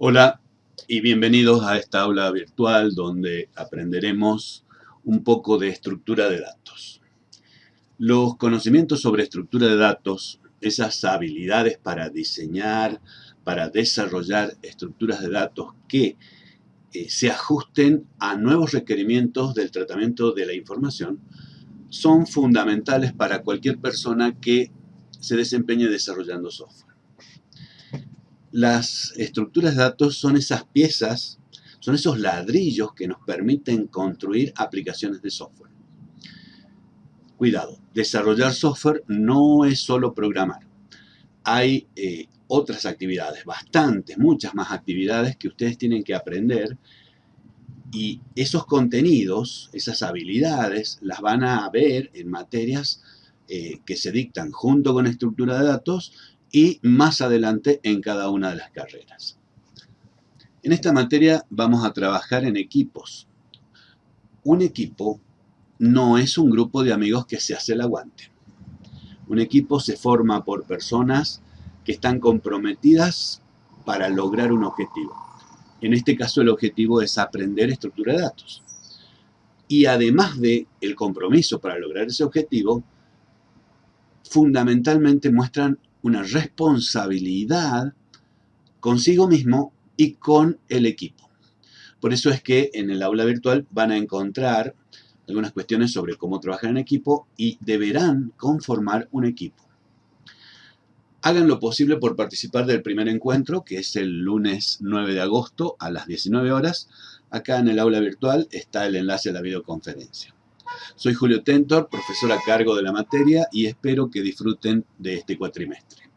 Hola y bienvenidos a esta aula virtual donde aprenderemos un poco de estructura de datos. Los conocimientos sobre estructura de datos, esas habilidades para diseñar, para desarrollar estructuras de datos que eh, se ajusten a nuevos requerimientos del tratamiento de la información, son fundamentales para cualquier persona que se desempeñe desarrollando software. Las estructuras de datos son esas piezas, son esos ladrillos que nos permiten construir aplicaciones de software. Cuidado, desarrollar software no es solo programar. Hay eh, otras actividades, bastantes, muchas más actividades que ustedes tienen que aprender y esos contenidos, esas habilidades, las van a ver en materias eh, que se dictan junto con estructura de datos y más adelante en cada una de las carreras. En esta materia vamos a trabajar en equipos. Un equipo no es un grupo de amigos que se hace el aguante. Un equipo se forma por personas que están comprometidas para lograr un objetivo. En este caso el objetivo es aprender estructura de datos. Y además de el compromiso para lograr ese objetivo, fundamentalmente muestran una responsabilidad consigo mismo y con el equipo. Por eso es que en el aula virtual van a encontrar algunas cuestiones sobre cómo trabajar en equipo y deberán conformar un equipo. Hagan lo posible por participar del primer encuentro, que es el lunes 9 de agosto a las 19 horas. Acá en el aula virtual está el enlace a la videoconferencia. Soy Julio Tentor, profesor a cargo de la materia y espero que disfruten de este cuatrimestre.